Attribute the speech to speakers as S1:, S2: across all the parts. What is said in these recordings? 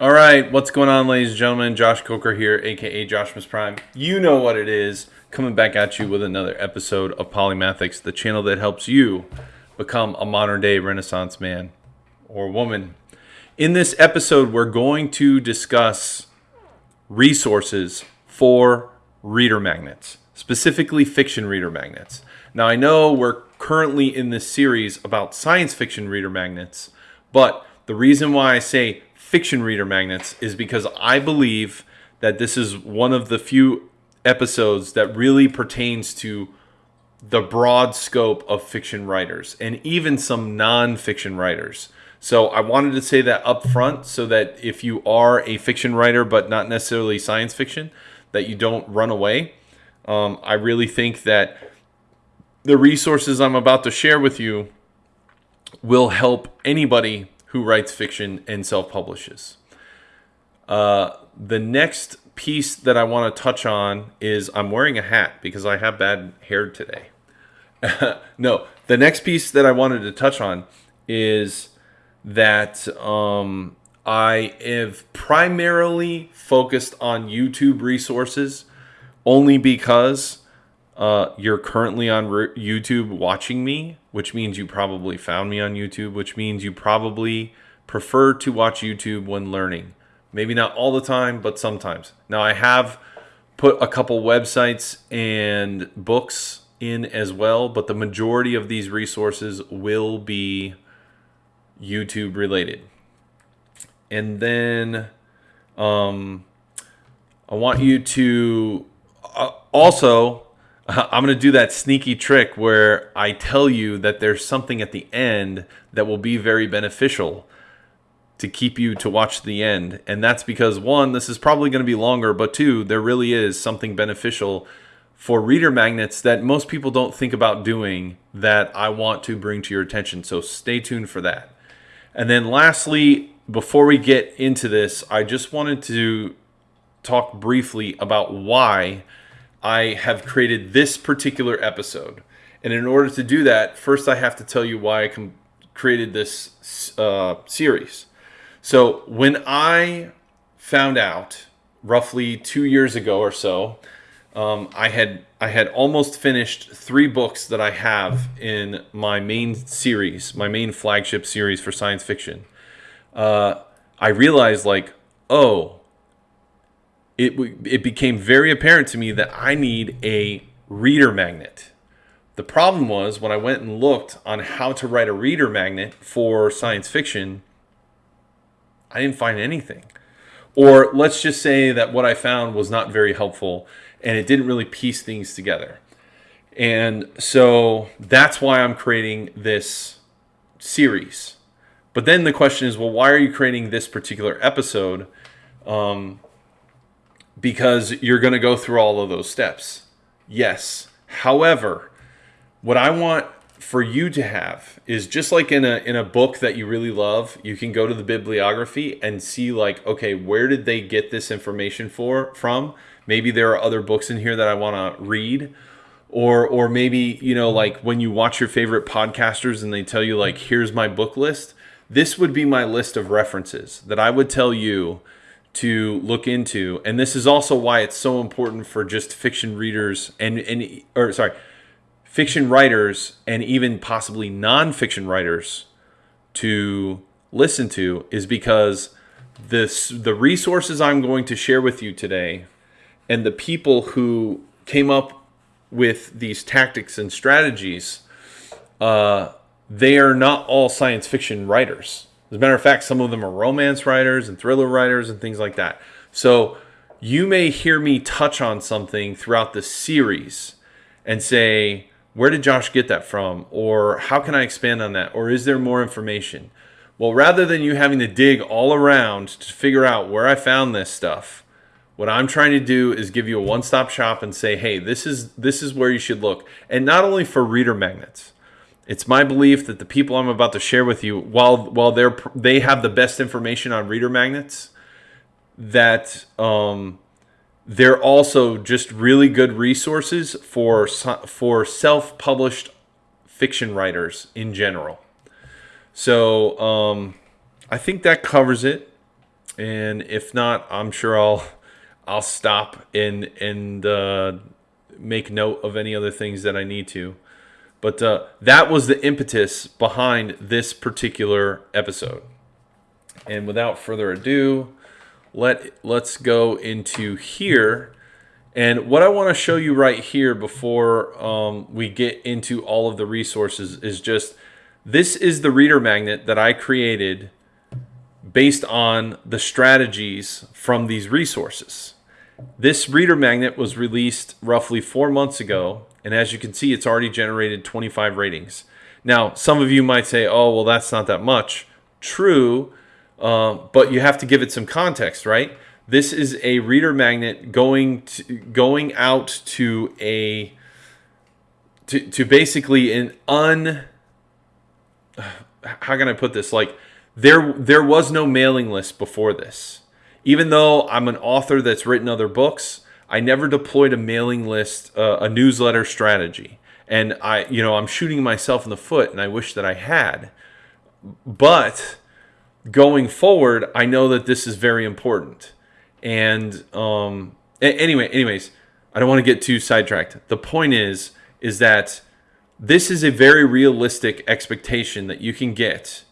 S1: All right, what's going on, ladies and gentlemen? Josh Coker here, aka Joshmas Prime. You know what it is. Coming back at you with another episode of Polymathics, the channel that helps you become a modern day Renaissance man or woman. In this episode, we're going to discuss resources for reader magnets, specifically fiction reader magnets. Now, I know we're currently in this series about science fiction reader magnets, but the reason why I say fiction reader magnets is because I believe that this is one of the few episodes that really pertains to the broad scope of fiction writers and even some non-fiction writers. So I wanted to say that up front so that if you are a fiction writer but not necessarily science fiction, that you don't run away. Um, I really think that the resources I'm about to share with you will help anybody who writes fiction and self-publishes. Uh, the next piece that I want to touch on is I'm wearing a hat because I have bad hair today. no, the next piece that I wanted to touch on is that um, I have primarily focused on YouTube resources only because uh, you're currently on YouTube watching me, which means you probably found me on YouTube, which means you probably prefer to watch YouTube when learning. Maybe not all the time, but sometimes. Now, I have put a couple websites and books in as well, but the majority of these resources will be YouTube related. And then um, I want you to uh, also I'm going to do that sneaky trick where I tell you that there's something at the end that will be very beneficial to keep you to watch the end. And that's because one, this is probably going to be longer, but two, there really is something beneficial for reader magnets that most people don't think about doing that I want to bring to your attention. So stay tuned for that. And then lastly, before we get into this, I just wanted to talk briefly about why I have created this particular episode. And in order to do that, first I have to tell you why I created this uh, series. So when I found out roughly two years ago or so, um, I had I had almost finished three books that I have in my main series, my main flagship series for science fiction. Uh, I realized like, oh, it, it became very apparent to me that I need a reader magnet. The problem was when I went and looked on how to write a reader magnet for science fiction, I didn't find anything. Or let's just say that what I found was not very helpful and it didn't really piece things together. And so that's why I'm creating this series. But then the question is, well, why are you creating this particular episode? Um, because you're going to go through all of those steps. Yes. However, what I want for you to have is just like in a in a book that you really love, you can go to the bibliography and see like, okay, where did they get this information for from? Maybe there are other books in here that I want to read. Or or maybe, you know, like when you watch your favorite podcasters and they tell you like, here's my book list, this would be my list of references that I would tell you to look into. And this is also why it's so important for just fiction readers and, and or sorry, fiction writers and even possibly nonfiction writers to listen to is because this the resources I'm going to share with you today and the people who came up with these tactics and strategies uh, they are not all science fiction writers as a matter of fact, some of them are romance writers and thriller writers and things like that. So you may hear me touch on something throughout the series and say, where did Josh get that from? Or how can I expand on that? Or is there more information? Well, rather than you having to dig all around to figure out where I found this stuff, what I'm trying to do is give you a one-stop shop and say, hey, this is this is where you should look. And not only for reader magnets. It's my belief that the people I'm about to share with you, while while they're they have the best information on reader magnets, that um, they're also just really good resources for for self-published fiction writers in general. So um, I think that covers it. and if not, I'm sure I'll I'll stop and and uh, make note of any other things that I need to. But uh, that was the impetus behind this particular episode. And without further ado, let let's go into here. And what I want to show you right here before um, we get into all of the resources is just this is the reader magnet that I created based on the strategies from these resources. This reader magnet was released roughly four months ago, and as you can see, it's already generated 25 ratings. Now, some of you might say, oh, well, that's not that much. True, uh, but you have to give it some context, right? This is a reader magnet going to, going out to a to, to basically an un how can I put this like there there was no mailing list before this. Even though I'm an author that's written other books, I never deployed a mailing list, uh, a newsletter strategy. And I, you know, I'm shooting myself in the foot and I wish that I had. But going forward, I know that this is very important. And um anyway, anyways, I don't want to get too sidetracked. The point is is that this is a very realistic expectation that you can get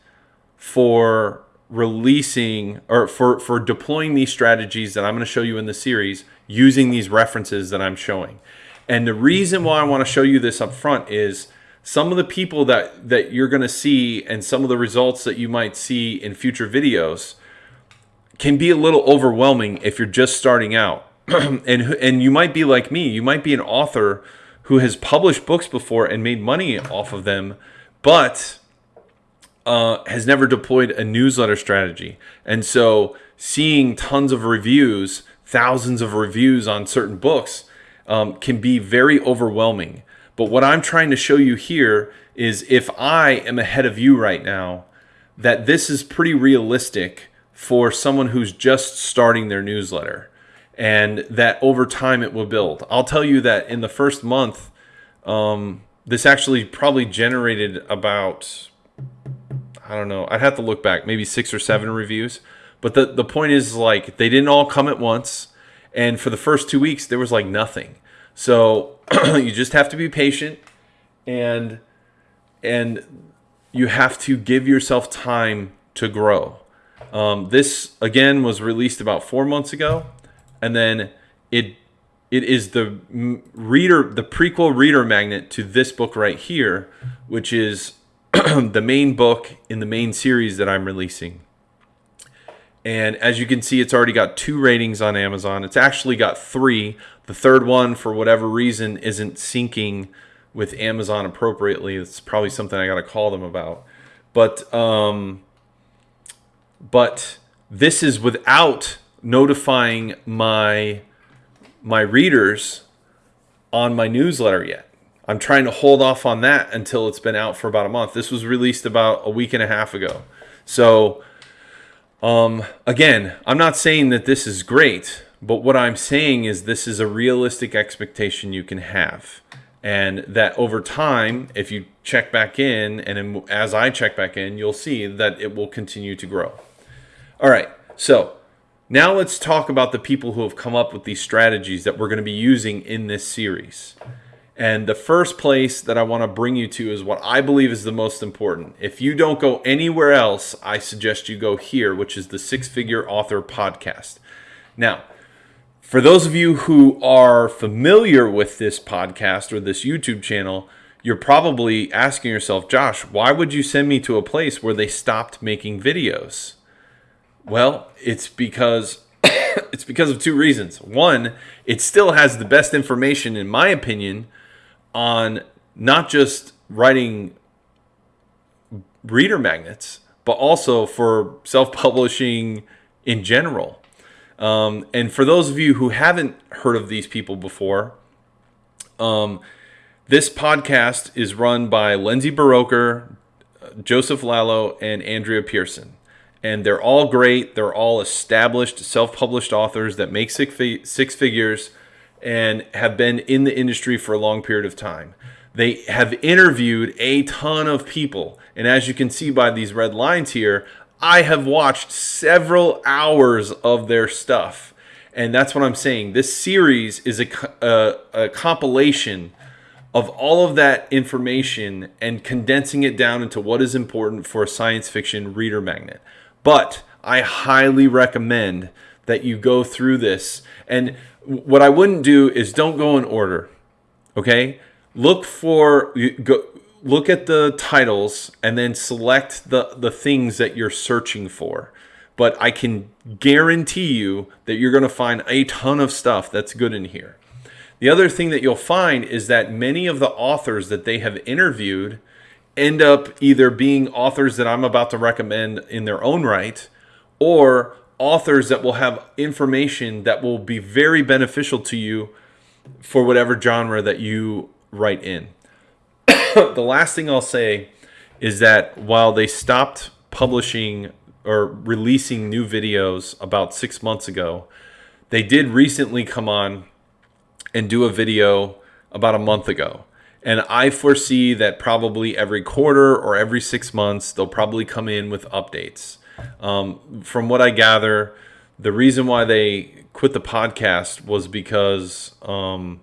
S1: for releasing or for for deploying these strategies that I'm going to show you in the series using these references that I'm showing. And the reason why I want to show you this up front is some of the people that that you're going to see and some of the results that you might see in future videos can be a little overwhelming if you're just starting out. and and you might be like me, you might be an author who has published books before and made money off of them, but uh, has never deployed a newsletter strategy. And so seeing tons of reviews, thousands of reviews on certain books um, can be very overwhelming. But what I'm trying to show you here is if I am ahead of you right now, that this is pretty realistic for someone who's just starting their newsletter and that over time it will build. I'll tell you that in the first month, um, this actually probably generated about I don't know. I'd have to look back, maybe six or seven reviews. But the the point is like they didn't all come at once, and for the first two weeks there was like nothing. So you just have to be patient, and and you have to give yourself time to grow. Um, this again was released about four months ago, and then it it is the reader the prequel reader magnet to this book right here, which is the main book in the main series that I'm releasing. And as you can see, it's already got two ratings on Amazon. It's actually got three. The third one, for whatever reason, isn't syncing with Amazon appropriately. It's probably something I got to call them about. But um, but this is without notifying my my readers on my newsletter yet. I'm trying to hold off on that until it's been out for about a month. This was released about a week and a half ago. So, um, again, I'm not saying that this is great, but what I'm saying is this is a realistic expectation you can have. And that over time, if you check back in, and as I check back in, you'll see that it will continue to grow. All right, so now let's talk about the people who have come up with these strategies that we're going to be using in this series. And the first place that I want to bring you to is what I believe is the most important. If you don't go anywhere else, I suggest you go here, which is the Six Figure Author Podcast. Now, for those of you who are familiar with this podcast or this YouTube channel, you're probably asking yourself, Josh, why would you send me to a place where they stopped making videos? Well, it's because it's because of two reasons. One, it still has the best information in my opinion on not just writing reader magnets, but also for self-publishing in general. Um, and for those of you who haven't heard of these people before, um, this podcast is run by Lindsay Buroker, Joseph Lallo, and Andrea Pearson. And they're all great. They're all established, self-published authors that make six, six figures and have been in the industry for a long period of time. They have interviewed a ton of people. And as you can see by these red lines here, I have watched several hours of their stuff. And that's what I'm saying. This series is a, a, a compilation of all of that information and condensing it down into what is important for a science fiction reader magnet. But I highly recommend that you go through this. And what I wouldn't do is don't go in order. Okay? Look for go look at the titles and then select the the things that you're searching for. But I can guarantee you that you're going to find a ton of stuff that's good in here. The other thing that you'll find is that many of the authors that they have interviewed end up either being authors that I'm about to recommend in their own right or authors that will have information that will be very beneficial to you for whatever genre that you write in. the last thing I'll say is that while they stopped publishing or releasing new videos about six months ago, they did recently come on and do a video about a month ago. And I foresee that probably every quarter or every six months, they'll probably come in with updates. Um, from what I gather, the reason why they quit the podcast was because um,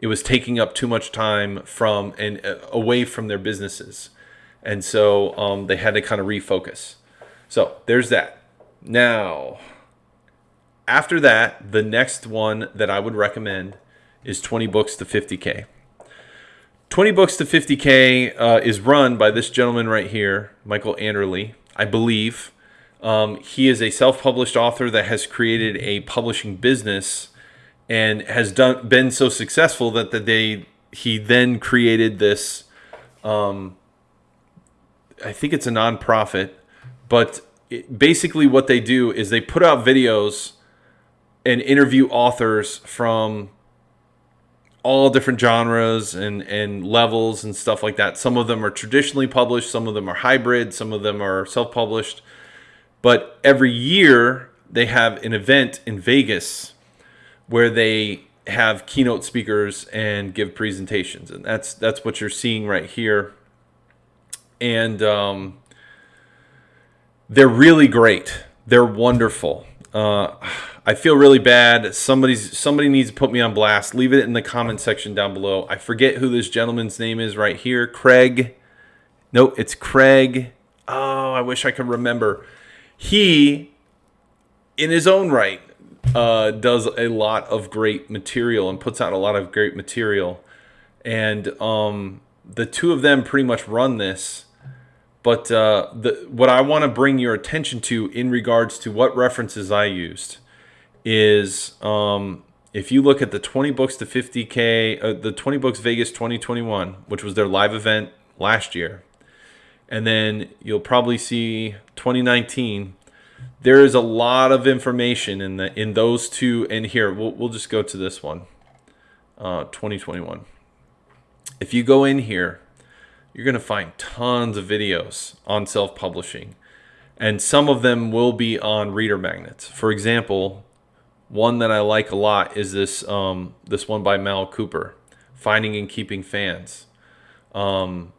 S1: it was taking up too much time from and uh, away from their businesses. And so um, they had to kind of refocus. So there's that. Now, after that, the next one that I would recommend is 20 books to 50K. 20 books to 50K uh, is run by this gentleman right here, Michael Anderle, I believe. Um, he is a self published author that has created a publishing business and has done been so successful that the day he then created this um, I think it's a nonprofit, but it, basically what they do is they put out videos and interview authors from all different genres and, and levels and stuff like that. Some of them are traditionally published, some of them are hybrid, some of them are self published. But every year they have an event in Vegas where they have keynote speakers and give presentations. And that's that's what you're seeing right here. And um, they're really great. They're wonderful. Uh, I feel really bad. Somebody's somebody needs to put me on blast. Leave it in the comment section down below. I forget who this gentleman's name is right here. Craig. No, it's Craig. Oh, I wish I could remember. He, in his own right, uh, does a lot of great material and puts out a lot of great material. And um, the two of them pretty much run this. But uh, the, what I want to bring your attention to in regards to what references I used is um, if you look at the 20 books to 50k, uh, the 20 books Vegas 2021, which was their live event last year, and then you'll probably see 2019. There is a lot of information in the in those two. And here we'll we'll just go to this one, uh, 2021. If you go in here, you're gonna find tons of videos on self-publishing, and some of them will be on reader magnets. For example, one that I like a lot is this um, this one by Mal Cooper, Finding and Keeping Fans. Um,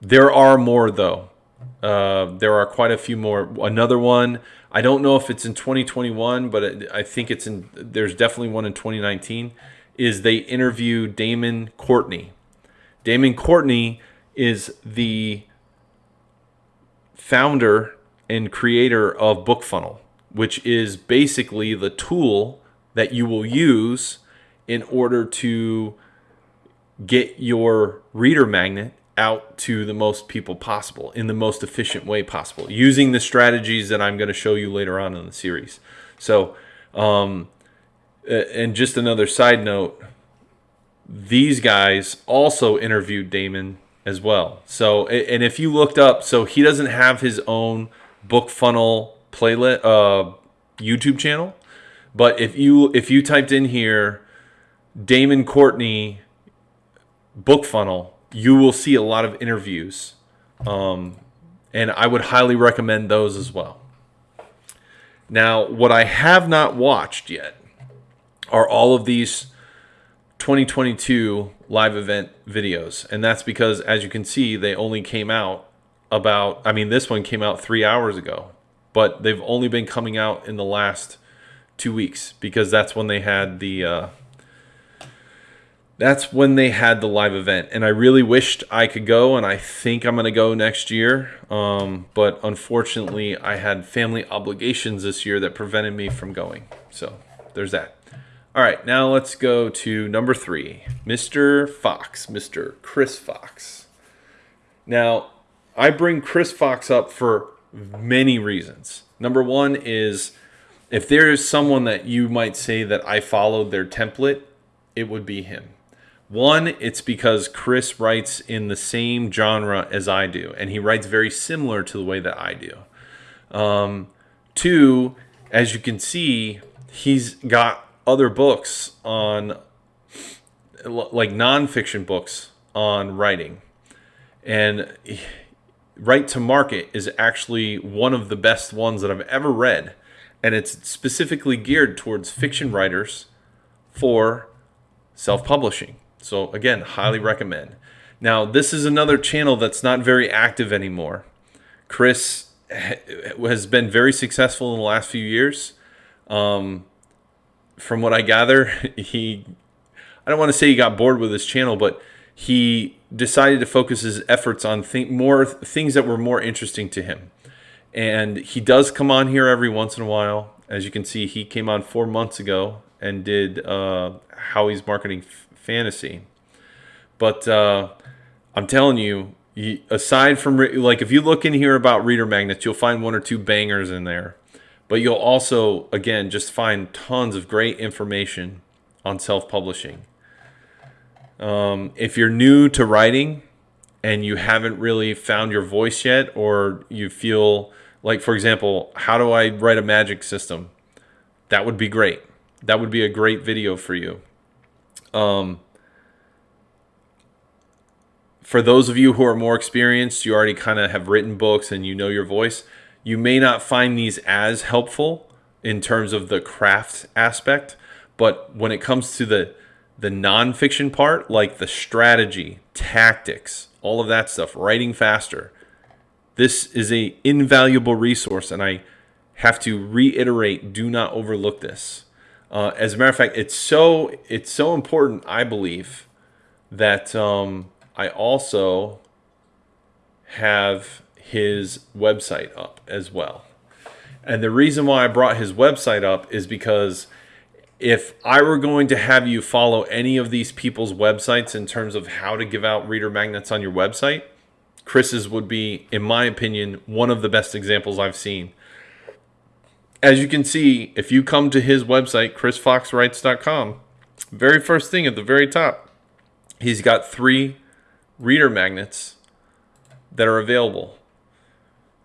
S1: there are more though. Uh, there are quite a few more. Another one, I don't know if it's in 2021, but I think it's in. There's definitely one in 2019. Is they interview Damon Courtney. Damon Courtney is the founder and creator of BookFunnel which is basically the tool that you will use in order to get your reader magnet out to the most people possible in the most efficient way possible using the strategies that I'm going to show you later on in the series. So, um, and just another side note, these guys also interviewed Damon as well. So, and if you looked up, so he doesn't have his own book funnel playlist uh, YouTube channel. But if you if you typed in here Damon Courtney BookFunnel, you will see a lot of interviews. Um, and I would highly recommend those as well. Now, what I have not watched yet are all of these 2022 live event videos. And that's because, as you can see, they only came out about. I mean, this one came out three hours ago, but they've only been coming out in the last two weeks because that's when they had the. Uh, that's when they had the live event and i really wished i could go and i think i'm going to go next year um, but unfortunately i had family obligations this year that prevented me from going so there's that. All right now let's go to number three mr fox mr chris fox. Now i bring chris fox up for many reasons. Number one is if there is someone that you might say that i followed their template it would be him one, it's because Chris writes in the same genre as I do, and he writes very similar to the way that I do. Um, two, as you can see, he's got other books on, like nonfiction books on writing. And Write to Market is actually one of the best ones that I've ever read. And it's specifically geared towards fiction writers for self publishing. So again, highly recommend. Now, this is another channel that's not very active anymore. Chris has been very successful in the last few years. Um, from what I gather, he, I don't want to say he got bored with his channel, but he decided to focus his efforts on th- more things that were more interesting to him. And he does come on here every once in a while. As you can see, he came on four months ago and did uh, how he's marketing fantasy. But uh, I'm telling you, aside from like if you look in here about reader magnets, you'll find one or two bangers in there. But you'll also again just find tons of great information on self-publishing. Um, if you're new to writing and you haven't really found your voice yet, or you feel like, for example, how do I write a magic system? That would be great. That would be a great video for you. Um, for those of you who are more experienced, you already kind of have written books and you know your voice, you may not find these as helpful in terms of the craft aspect. But when it comes to the the nonfiction part, like the strategy, tactics, all of that stuff, writing faster, this is a invaluable resource, and I have to reiterate: do not overlook this. Uh, as a matter of fact, it's so it's so important, I believe, that um, I also have his website up as well. And the reason why I brought his website up is because if I were going to have you follow any of these people's websites in terms of how to give out reader magnets on your website, Chris's would be, in my opinion, one of the best examples I've seen as you can see, if you come to his website, chrisfoxwrites.com, very first thing at the very top, he's got three reader magnets that are available.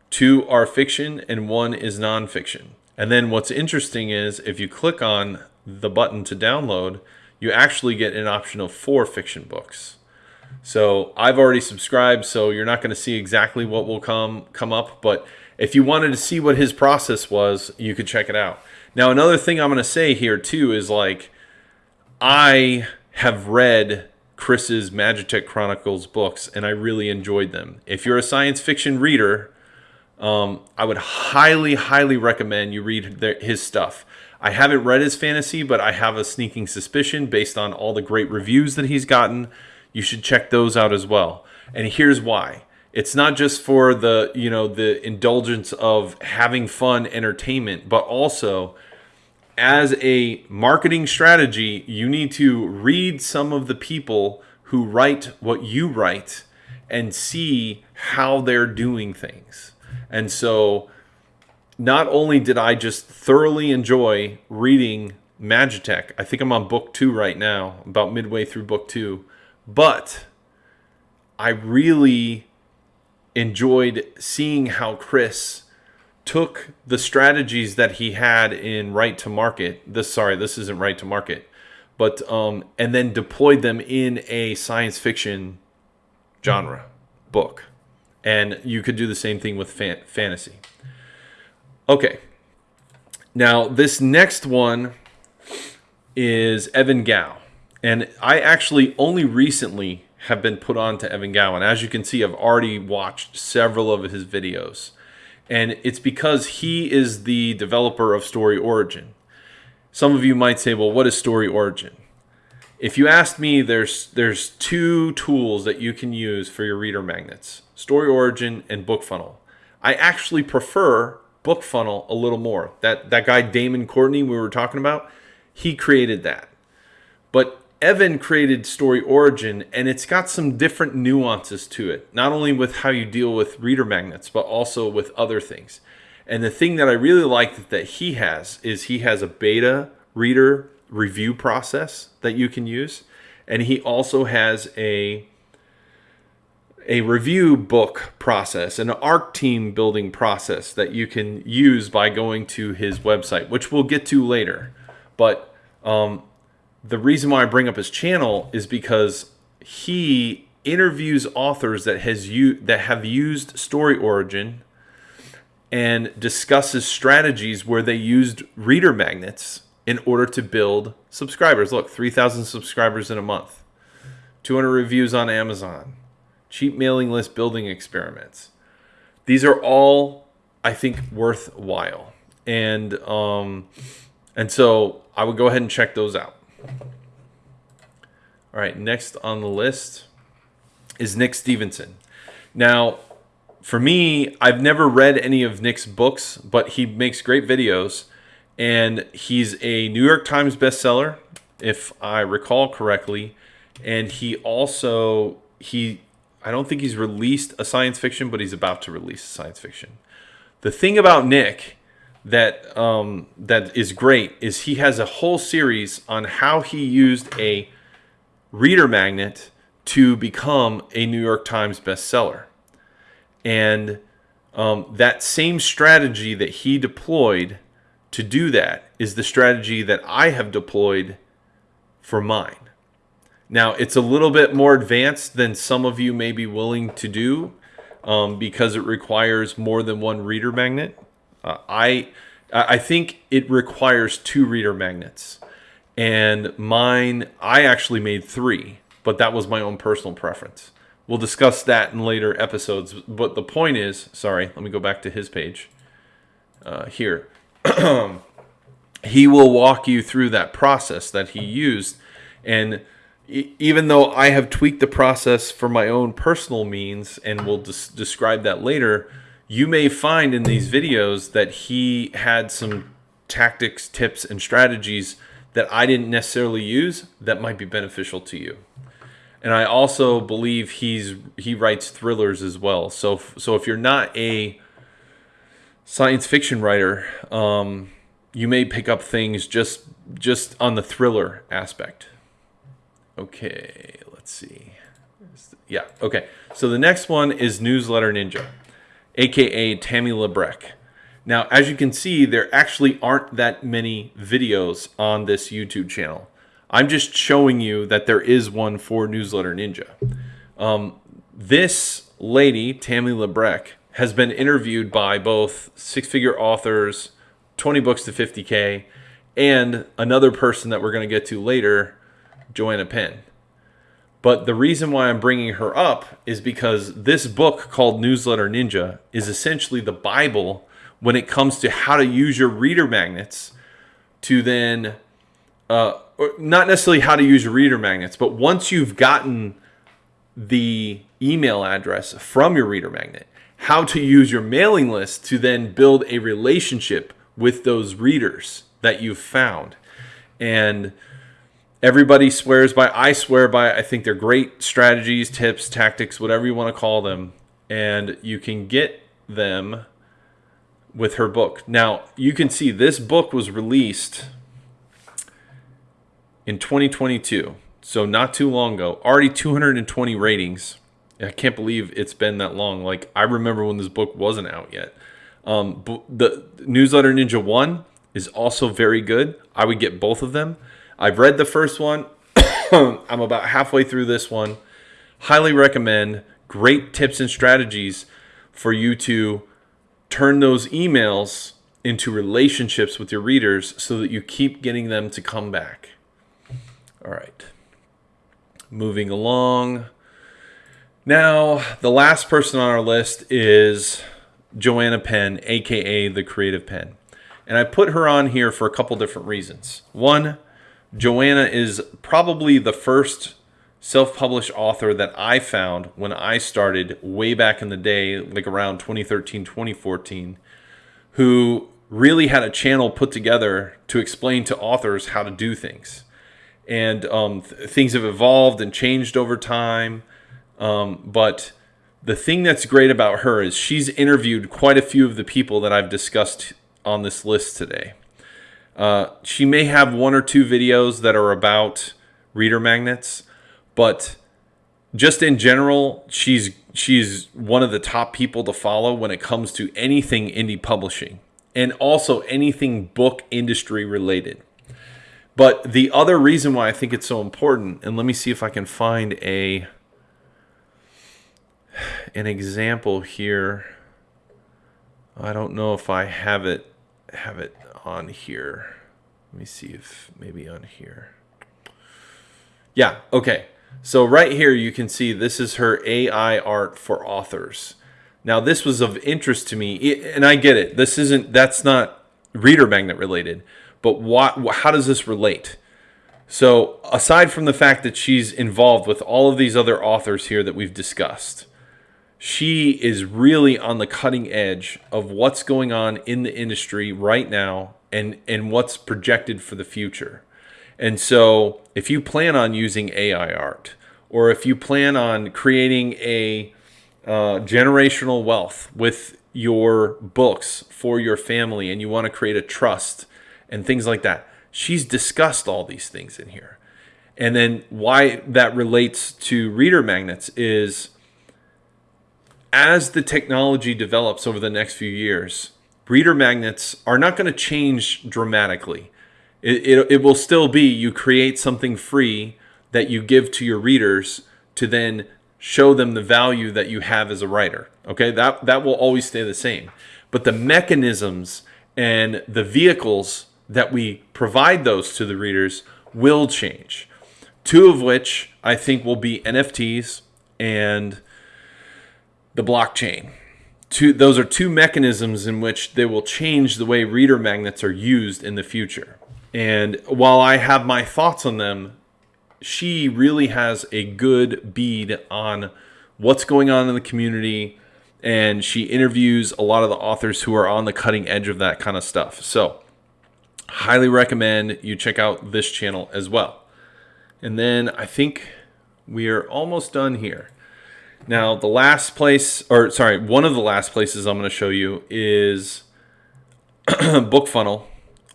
S1: Two are fiction and one is nonfiction. And then what's interesting is if you click on the button to download, you actually get an option of four fiction books. So I've already subscribed, so you're not going to see exactly what will come come up, but if you wanted to see what his process was, you could check it out. Now, another thing I'm going to say here too is like, I have read Chris's Magitech Chronicles books and I really enjoyed them. If you're a science fiction reader, um, I would highly, highly recommend you read their, his stuff. I haven't read his fantasy, but I have a sneaking suspicion based on all the great reviews that he's gotten. You should check those out as well. And here's why it's not just for the you know the indulgence of having fun entertainment but also as a marketing strategy you need to read some of the people who write what you write and see how they're doing things and so not only did i just thoroughly enjoy reading magitech i think i'm on book two right now about midway through book two but i really enjoyed seeing how Chris took the strategies that he had in Write to Market. This sorry, this isn't Write to Market, but um, and then deployed them in a science fiction genre book, and you could do the same thing with fan- fantasy. Okay, now this next one is Evan Gow, and I actually only recently have been put on to Evan Gowan. As you can see, I've already watched several of his videos. And it's because he is the developer of Story Origin. Some of you might say, well, what is Story Origin? If you ask me, there's there's two tools that you can use for your reader magnets, Story Origin and BookFunnel. I actually prefer BookFunnel a little more. That that guy Damon Courtney we were talking about, he created that. But Evan created Story Origin and it's got some different nuances to it, not only with how you deal with reader magnets, but also with other things. And the thing that I really like that he has is he has a beta reader review process that you can use. And he also has a a review book process, an ARC team building process that you can use by going to his website, which we'll get to later. But um, the reason why I bring up his channel is because he interviews authors that has u- that have used Story Origin and discusses strategies where they used reader magnets in order to build subscribers. Look, 3,000 subscribers in a month, 200 reviews on Amazon, cheap mailing list building experiments. These are all, I think, worthwhile. And um, and so I would go ahead and check those out. All right, next on the list is Nick Stephenson. Now, for me, I've never read any of Nick's books, but he makes great videos. And he's a New York Times bestseller, if I recall correctly. And he also, he, I don't think he's released a science fiction, but he's about to release a science fiction. The thing about Nick that um, that is great is he has a whole series on how he used a reader magnet to become a New York Times bestseller. And um, that same strategy that he deployed to do that is the strategy that I have deployed for mine. Now, it's a little bit more advanced than some of you may be willing to do um, because it requires more than one reader magnet. Uh, I I think it requires two reader magnets, and mine I actually made three, but that was my own personal preference. We'll discuss that in later episodes. But the point is, sorry, let me go back to his page uh, here. he will walk you through that process that he used, and even though I have tweaked the process for my own personal means, and we'll des- describe that later you may find in these videos that he had some tactics, tips, and strategies that I didn't necessarily use that might be beneficial to you. And I also believe he's he writes thrillers as well. So so if you're not a science fiction writer, um, you may pick up things just just on the thriller aspect. Okay, let's see. Yeah, okay. So the next one is Newsletter Ninja aka Tammi Labrecque. Now, as you can see, there actually aren't that many videos on this YouTube channel. I'm just showing you that there is one for Newsletter Ninja. Um, this lady, Tammi Labrecque, has been interviewed by both six figure authors, 20 books to 50K, and another person that we're going to get to later, Joanna Penn. But the reason why I'm bringing her up is because this book called Newsletter Ninja is essentially the Bible when it comes to how to use your reader magnets to then, uh, not necessarily how to use your reader magnets, but once you've gotten the email address from your reader magnet, how to use your mailing list to then build a relationship with those readers that you've found. And everybody swears by. I swear by. I think they're great strategies, tips, tactics, whatever you want to call them, and you can get them with her book. Now, you can see this book was released in 2022, so not too long ago. Already 220 ratings. I can't believe it's been that long. Like I remember when this book wasn't out yet. Um, the newsletter Ninja One is also very good. I would get both of them. I've read the first one. I'm about halfway through this one. Highly recommend. Great tips and strategies for you to turn those emails into relationships with your readers so that you keep getting them to come back. All right. Moving along. Now, the last person on our list is Joanna Penn, aka the Creative Penn. And I put her on here for a couple different reasons. One, Joanna is probably the first self published author that I found when I started way back in the day, like around 2013, 2014, who really had a channel put together to explain to authors how to do things. And um, th- things have evolved and changed over time. Um, but the thing that's great about her is she's interviewed quite a few of the people that I've discussed on this list today. Uh, she may have one or two videos that are about reader magnets, but just in general, she's she's one of the top people to follow when it comes to anything indie publishing and also anything book industry related. But the other reason why I think it's so important, and let me see if I can find a an example here. I don't know if I have it have it on here. Let me see if maybe on here. Yeah, okay. So right here you can see this is her AI art for authors. Now this was of interest to me, and I get it. This isn't that's not reader magnet related, but what how does this relate? So aside from the fact that she's involved with all of these other authors here that we've discussed, she is really on the cutting edge of what's going on in the industry right now and and what's projected for the future. And so if you plan on using AI art or if you plan on creating a uh, generational wealth with your books for your family and you want to create a trust and things like that, she's discussed all these things in here. And then why that relates to reader magnets is as the technology develops over the next few years, reader magnets are not going to change dramatically. It, it, it, will still be you create something free that you give to your readers to then show them the value that you have as a writer. Okay, that, that will always stay the same. But the mechanisms and the vehicles that we provide those to the readers will change. Two of which I think will be NFTs and the blockchain. Two, those are two mechanisms in which they will change the way reader magnets are used in the future. And while I have my thoughts on them, she really has a good bead on what's going on in the community. And she interviews a lot of the authors who are on the cutting edge of that kind of stuff. So, highly recommend you check out this channel as well. And then I think we are almost done here. Now, the last place, or sorry, one of the last places I'm going to show you is BookFunnel.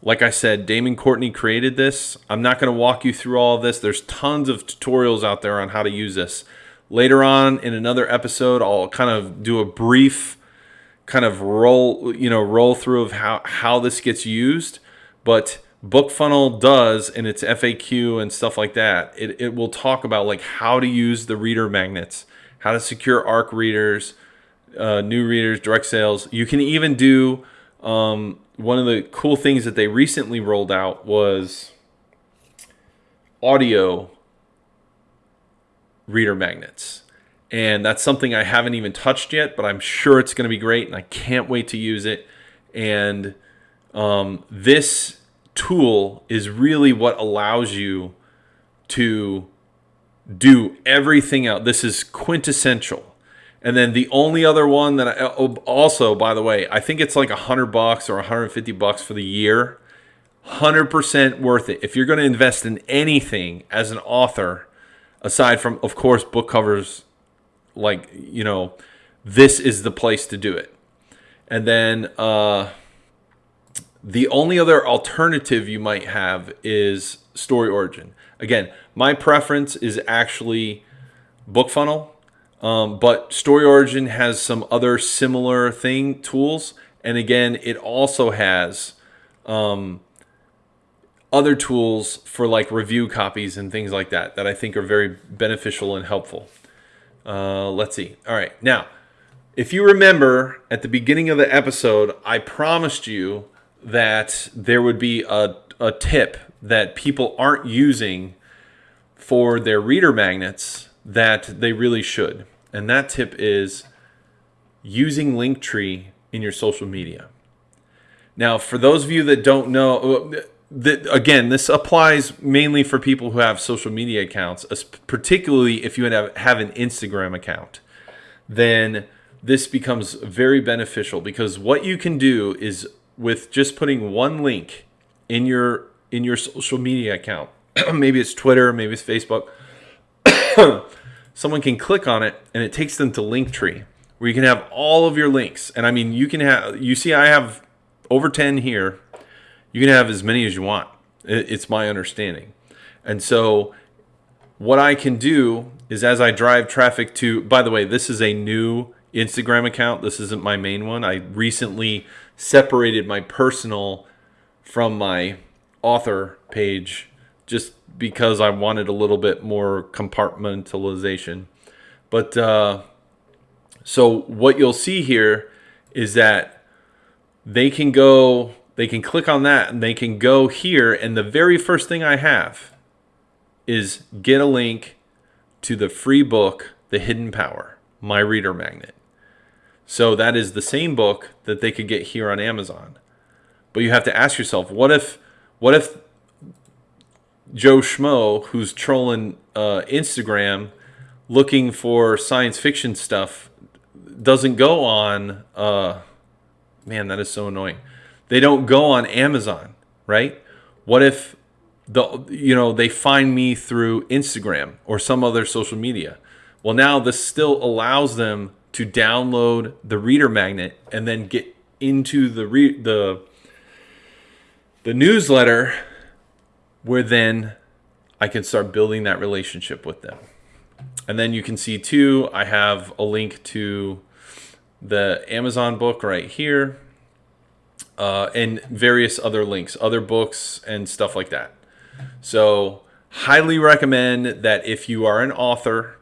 S1: Like I said, Damon Courtney created this. I'm not going to walk you through all of this. There's tons of tutorials out there on how to use this. Later on in another episode, I'll kind of do a brief kind of roll, you know, roll through of how, how this gets used. But BookFunnel does in its FAQ and stuff like that, it, it will talk about like how to use the reader magnets how to secure ARC readers, uh, new readers, direct sales. You can even do um, one of the cool things that they recently rolled out was audio reader magnets. And that's something I haven't even touched yet, but I'm sure it's going to be great and I can't wait to use it. And um, this tool is really what allows you to do everything out. This is quintessential. And then the only other one that I oh, also, by the way, I think it's like a hundred bucks or 150 bucks for the year. 100% worth it. If you're going to invest in anything as an author, aside from, of course, book covers, like, you know, this is the place to do it. And then uh, the only other alternative you might have is Story Origin. Again, my preference is actually BookFunnel, um, but Story Origin has some other similar thing tools, and again, it also has um, other tools for like review copies and things like that that I think are very beneficial and helpful. Uh, let's see. All right, now, if you remember at the beginning of the episode, I promised you that there would be a, a tip that people aren't using for their reader magnets that they really should. and that tip is using Linktree in your social media. Now, for those of you that don't know, uh, that again, this applies mainly for people who have social media accounts, particularly if you have, have an Instagram account. Then this becomes very beneficial because what you can do is with just putting one link in your in your social media account, maybe it's Twitter, maybe it's Facebook, someone can click on it and it takes them to Linktree where you can have all of your links. And I mean, you can have you see I have over 10 here. You can have as many as you want. It's my understanding. And so what I can do is as I drive traffic to, by the way, this is a new Instagram account. This isn't my main one. I recently separated my personal from my author page just because I wanted a little bit more compartmentalization. But uh, so what you'll see here is that they can go, they can click on that and they can go here. And the very first thing I have is get a link to the free book, The Hidden Power, My Reader Magnet. So that is the same book that they could get here on Amazon. But you have to ask yourself, what if, what if Joe Schmo, who's trolling uh, Instagram, looking for science fiction stuff, doesn't go on uh, man, that is so annoying. They don't go on Amazon, right? What if the you know they find me through Instagram or some other social media? Well, now this still allows them to download the reader magnet and then get into the re- the the newsletter where then I can start building that relationship with them. And then you can see too, I have a link to the Amazon book right here, uh, and various other links, other books, and stuff like that. So, highly recommend that if you are an author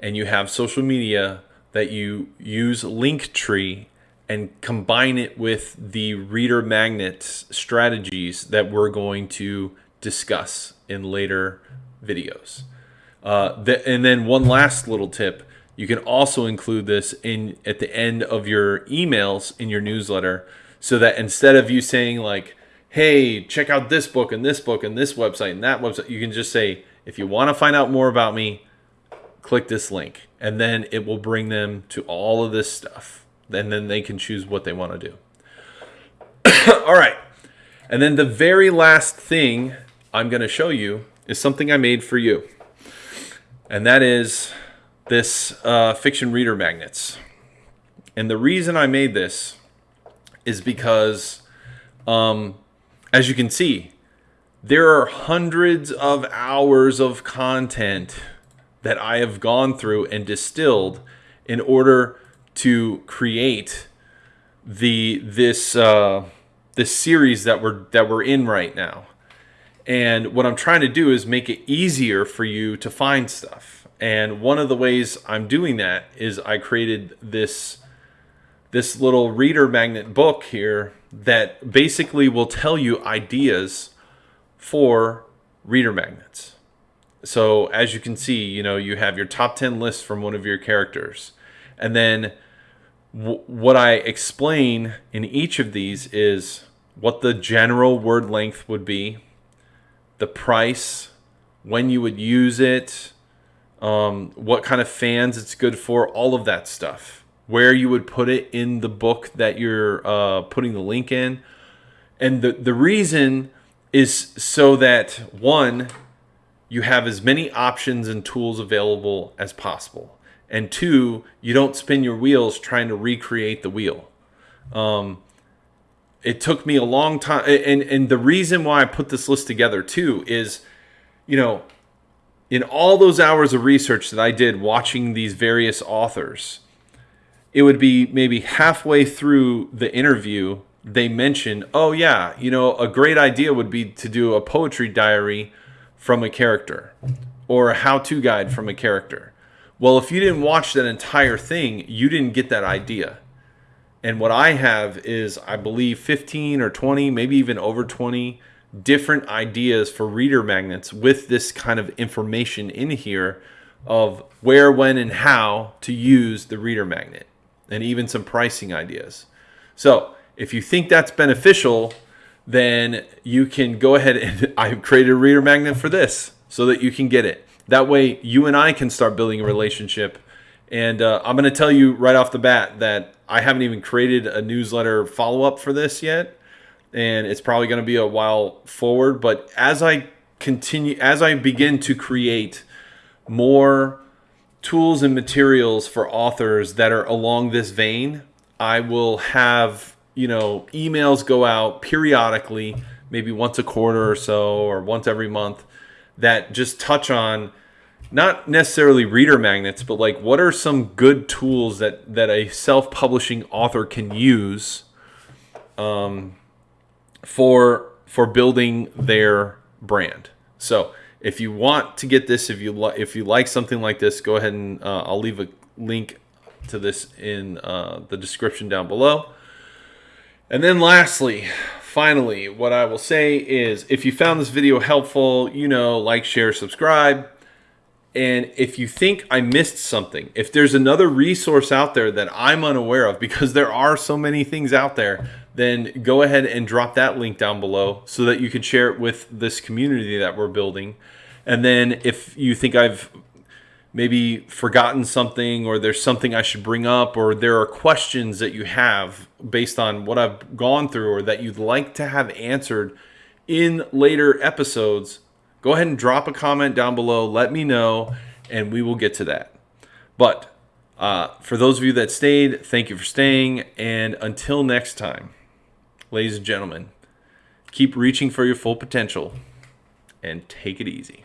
S1: and you have social media, that you use Linktree and combine it with the reader magnets strategies that we're going to discuss in later videos. Uh, and then one last little tip you can also include this in at the end of your emails in your newsletter so that instead of you saying like, hey, check out this book and this book and this website and that website, you can just say, if you want to find out more about me, click this link. And then it will bring them to all of this stuff. And then they can choose what they want to do. all right. And then the very last thing I'm going to show you is something I made for you. And that is this uh, fiction reader magnets. And the reason I made this is because, um, as you can see, there are hundreds of hours of content that I have gone through and distilled in order to create the this uh, this series that we're that we're in right now. And what I'm trying to do is make it easier for you to find stuff. And one of the ways I'm doing that is I created this this little reader magnet book here that basically will tell you ideas for reader magnets. So as you can see, you know, you have your top 10 list from one of your characters. And then what I explain in each of these is what the general word length would be, the price, when you would use it, um, what kind of fans it's good for, all of that stuff. Where you would put it in the book that you're uh, putting the link in. And the, the reason is so that one, you have as many options and tools available as possible. And two, you don't spin your wheels trying to recreate the wheel. Um, it took me a long time. And, and the reason why I put this list together too is, you know, in all those hours of research that I did watching these various authors, it would be maybe halfway through the interview, they mention, oh, yeah, you know, a great idea would be to do a poetry diary from a character or a how to guide from a character. Well, if you didn't watch that entire thing, you didn't get that idea. And what I have is, I believe, 15 or 20, maybe even over 20 different ideas for reader magnets with this kind of information in here of where, when, and how to use the reader magnet, and even some pricing ideas. So, if you think that's beneficial, then you can go ahead and I've created a reader magnet for this so that you can get it. That way, you and I can start building a relationship. And uh, I'm going to tell you right off the bat that I haven't even created a newsletter follow up for this yet. And it's probably going to be a while forward. But as I continue, as I begin to create more tools and materials for authors that are along this vein, I will have, you know, emails go out periodically, maybe once a quarter or so, or once every month, that just touch on not necessarily reader magnets, but like what are some good tools that that a self-publishing author can use um, for for building their brand. So if you want to get this, if you li- if you like something like this, go ahead and uh, I'll leave a link to this in uh, the description down below. And then lastly, finally, what I will say is if you found this video helpful, you know, like, share, subscribe. And if you think I missed something, if there's another resource out there that I'm unaware of, because there are so many things out there, then go ahead and drop that link down below so that you can share it with this community that we're building. And then if you think I've maybe forgotten something or there's something I should bring up or there are questions that you have based on what I've gone through or that you'd like to have answered in later episodes, go ahead and drop a comment down below. Let me know and we will get to that. But uh, for those of you that stayed, thank you for staying. And until next time, ladies and gentlemen, keep reaching for your full potential and take it easy.